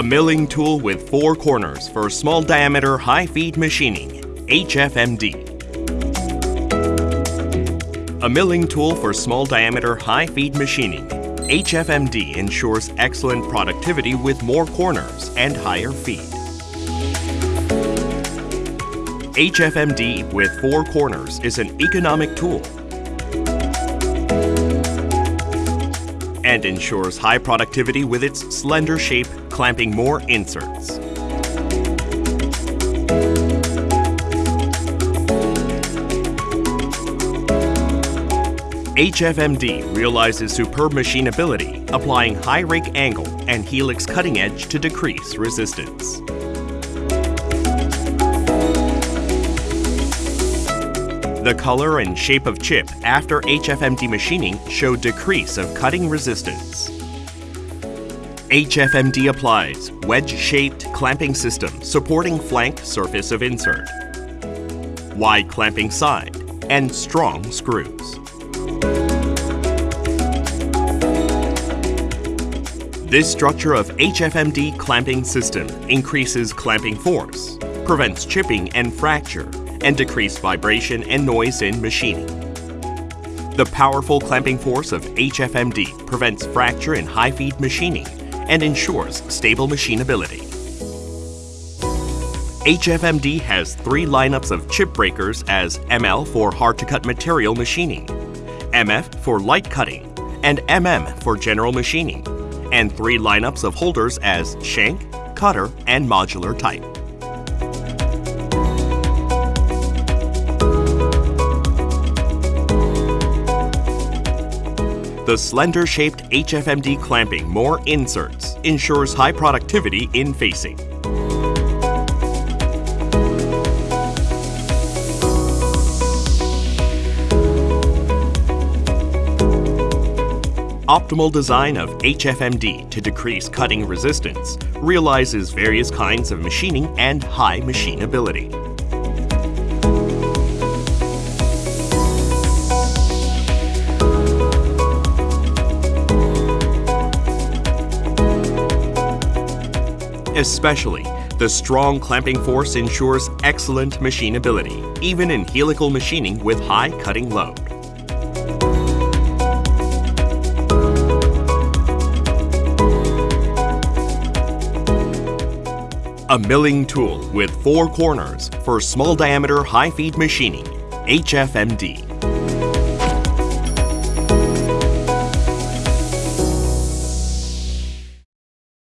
A milling tool with four corners for small diameter high feed machining, HFMD. A milling tool for small diameter high feed machining, HFMD ensures excellent productivity with more corners and higher feed. HFMD with four corners is an economic tool and ensures high productivity with its slender shape clamping more inserts. HFMD realizes superb machinability, applying high rake angle and helix cutting edge to decrease resistance. The color and shape of chip after HFMD machining show decrease of cutting resistance. HFMD applies wedge-shaped clamping system supporting flank surface of insert, wide clamping side, and strong screws. This structure of HFMD clamping system increases clamping force, prevents chipping and fracture, and decrease vibration and noise in machining. The powerful clamping force of HFMD prevents fracture in high-feed machining and ensures stable machinability. HFMD has three lineups of chip breakers as ML for hard-to-cut material machining, MF for light cutting, and MM for general machining, and three lineups of holders as shank, cutter, and modular type. The slender-shaped HFMD clamping more inserts ensures high productivity in facing. Optimal design of HFMD to decrease cutting resistance realizes various kinds of machining and high machinability. Especially, the strong clamping force ensures excellent machinability, even in helical machining with high cutting load. A milling tool with four corners for small diameter high feed machining, HFMD.